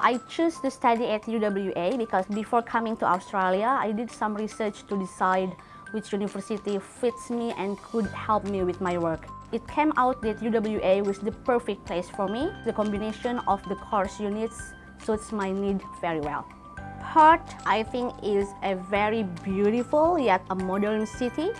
I choose to study at UWA because before coming to Australia, I did some research to decide which university fits me and could help me with my work. It came out that UWA was the perfect place for me. The combination of the course units suits my need very well. Perth, I think, is a very beautiful yet a modern city.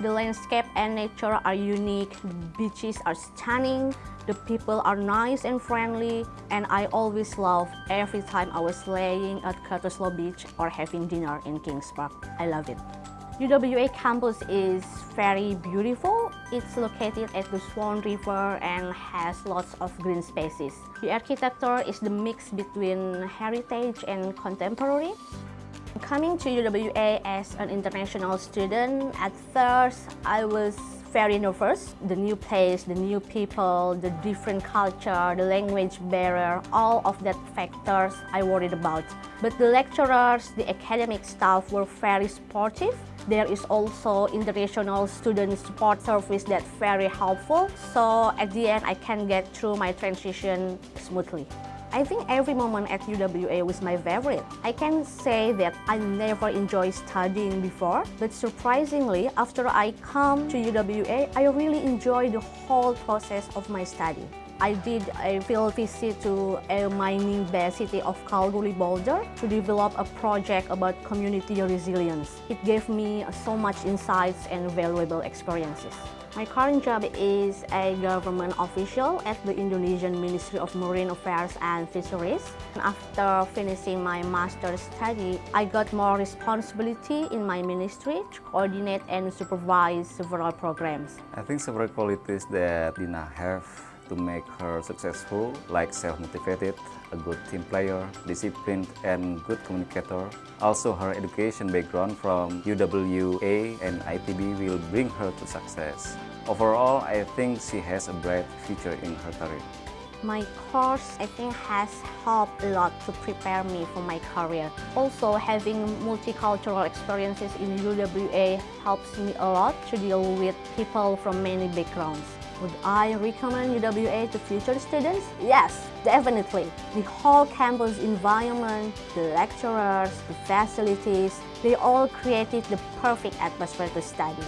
The landscape and nature are unique, the beaches are stunning, the people are nice and friendly, and I always love every time I was laying at Cottesloe Beach or having dinner in Kings Park. I love it. UWA campus is very beautiful. It's located at the Swan River and has lots of green spaces. The architecture is the mix between heritage and contemporary. Coming to UWA as an international student, at first I was very nervous. The new place, the new people, the different culture, the language barrier, all of that factors I worried about. But the lecturers, the academic staff were very supportive. There is also international student support service that's very helpful. So at the end, I can get through my transition smoothly. I think every moment at UWA was my favorite. I can say that I never enjoyed studying before, but surprisingly, after I come to UWA, I really enjoy the whole process of my study. I did a field visit to a mining-based city of Kalgoorlie-Boulder to develop a project about community resilience. It gave me so much insights and valuable experiences. My current job is a government official at the Indonesian Ministry of Marine Affairs and Fisheries. After finishing my master's study, I got more responsibility in my ministry to coordinate and supervise several programs. I think several qualities that Dina have to make her successful, like self-motivated, a good team player, disciplined, and good communicator. Also, her education background from UWA and ITB will bring her to success. Overall, I think she has a bright future in her career. My course, I think, has helped a lot to prepare me for my career. Also, having multicultural experiences in UWA helps me a lot to deal with people from many backgrounds. Would I recommend UWA to future students? Yes, definitely. The whole campus environment, the lecturers, the facilities, they all created the perfect atmosphere to study.